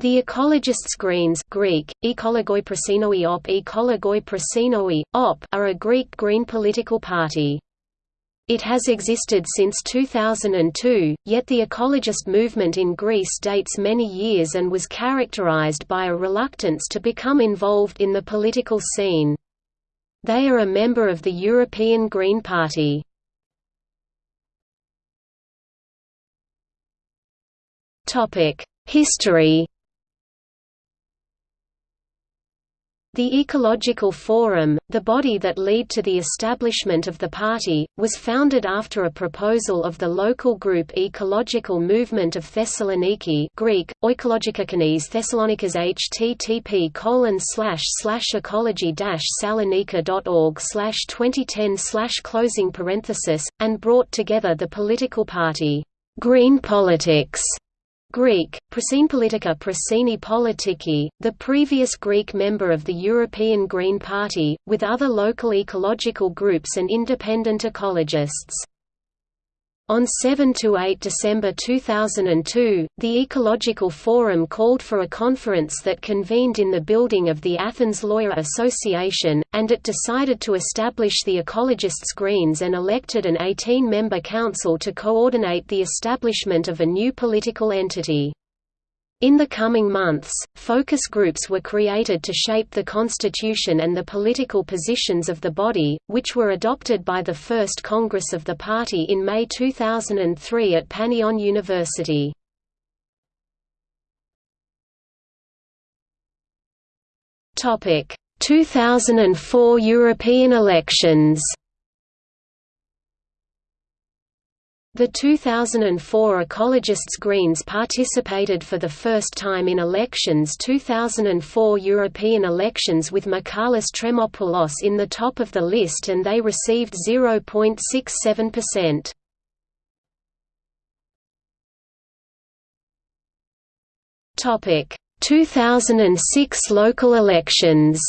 The Ecologists Greens Greek, op, op are a Greek green political party. It has existed since 2002, yet the ecologist movement in Greece dates many years and was characterized by a reluctance to become involved in the political scene. They are a member of the European Green Party. History The Ecological Forum, the body that led to the establishment of the party, was founded after a proposal of the local group Ecological Movement of Thessaloniki Greek, Oikologikokones Thessalonikas http colon slash slash ecology salonika.org slash 2010 slash closing parenthesis, and brought together the political party, Green Politics, Greek, Politica Prasini Politiki, the previous Greek member of the European Green Party, with other local ecological groups and independent ecologists. On 7–8 December 2002, the Ecological Forum called for a conference that convened in the building of the Athens Lawyer Association, and it decided to establish the Ecologists Greens and elected an 18-member council to coordinate the establishment of a new political entity. In the coming months, focus groups were created to shape the constitution and the political positions of the body, which were adopted by the First Congress of the party in May 2003 at Panteion University. Topic: 2004 European elections. The 2004 Ecologists Greens participated for the first time in elections 2004 European elections with Michalis Tremopoulos in the top of the list and they received 0.67%. Topic: 2006 local elections.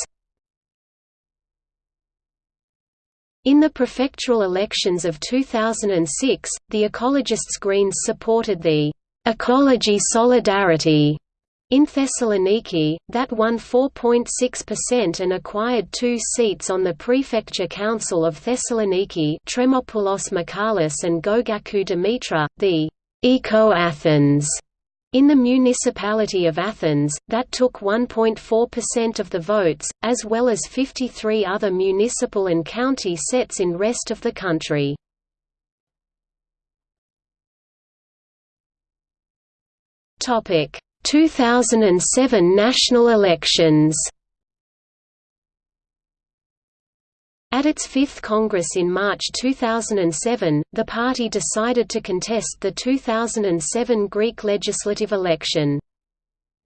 In the prefectural elections of 2006, the Ecologists Greens supported the «Ecology Solidarity» in Thessaloniki, that won 4.6% and acquired two seats on the Prefecture Council of Thessaloniki Tremopoulos Michalis and Gogakou Dimitra, the «Eco-Athens» In the municipality of Athens, that took 1.4% of the votes, as well as 53 other municipal and county sets in rest of the country. Topic: 2007 national elections. At its fifth Congress in March 2007, the party decided to contest the 2007 Greek legislative election.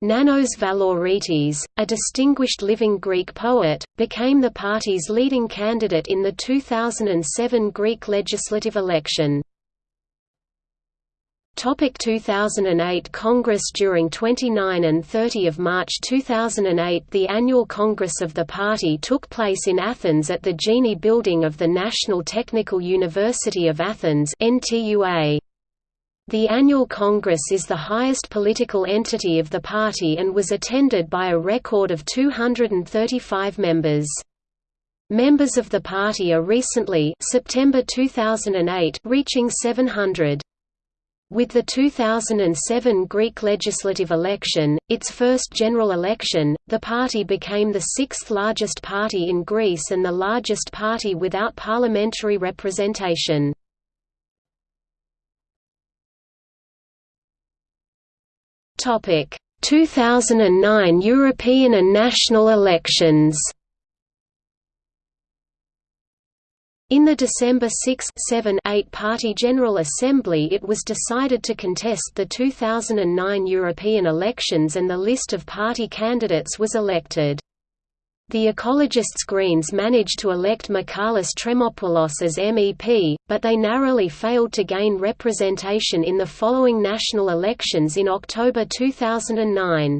Nanos Valaoritis, a distinguished living Greek poet, became the party's leading candidate in the 2007 Greek legislative election. Topic 2008 Congress During 29 and 30 of March 2008 the annual Congress of the party took place in Athens at the Gini building of the National Technical University of Athens NTUA. The annual Congress is the highest political entity of the party and was attended by a record of 235 members. Members of the party are recently September 2008 reaching 700. With the 2007 Greek legislative election, its first general election, the party became the sixth largest party in Greece and the largest party without parliamentary representation. Topic: 2009 European and national elections. In the December 6 7 8 Party General Assembly it was decided to contest the 2009 European elections and the list of party candidates was elected. The Ecologists Greens managed to elect Michalis Tremopoulos as MEP, but they narrowly failed to gain representation in the following national elections in October 2009.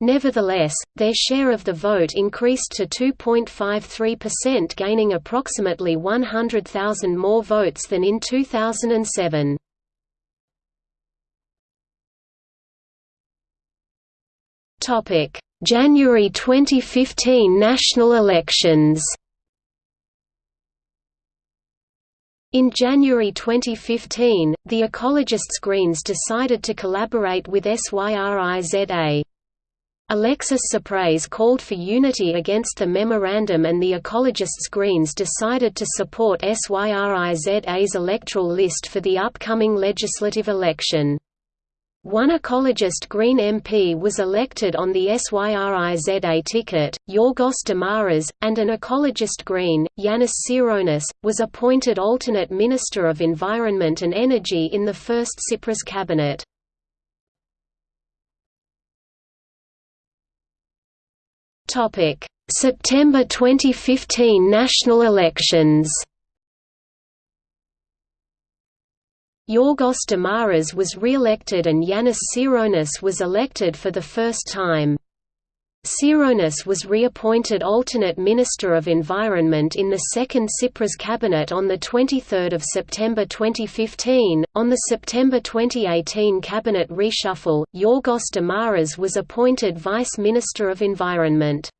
Nevertheless, their share of the vote increased to 2.53% gaining approximately 100,000 more votes than in 2007. January 2015 national elections In January 2015, the ecologists Greens decided to collaborate with SYRIZA. Alexis Tsipras called for unity against the memorandum and the ecologists Greens decided to support SYRIZA's electoral list for the upcoming legislative election. One ecologist Green MP was elected on the SYRIZA ticket, Yorgos Dimaras, and an ecologist Green, Yanis Tsironis, was appointed alternate Minister of Environment and Energy in the first Tsipras cabinet. September 2015 national elections Yorgos Dimaras was re-elected and Yanis Tsironis was elected for the first time. Tsironis was reappointed alternate Minister of Environment in the second Tsipras cabinet on 23 September 2015. On the September 2018 cabinet reshuffle, Yorgos Dimaras was appointed Vice Minister of Environment.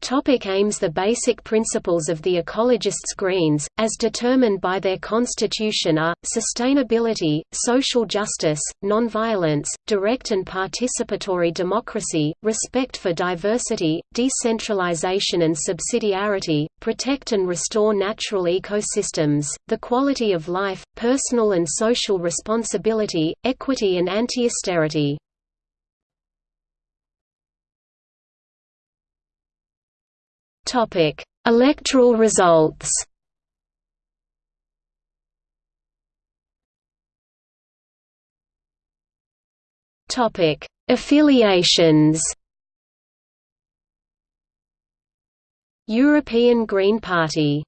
Topic aims The basic principles of the ecologists' Greens, as determined by their constitution are, sustainability, social justice, nonviolence, direct and participatory democracy, respect for diversity, decentralization and subsidiarity, protect and restore natural ecosystems, the quality of life, personal and social responsibility, equity and anti-austerity. Topic: Electoral results. Topic: Affiliations. European Green Party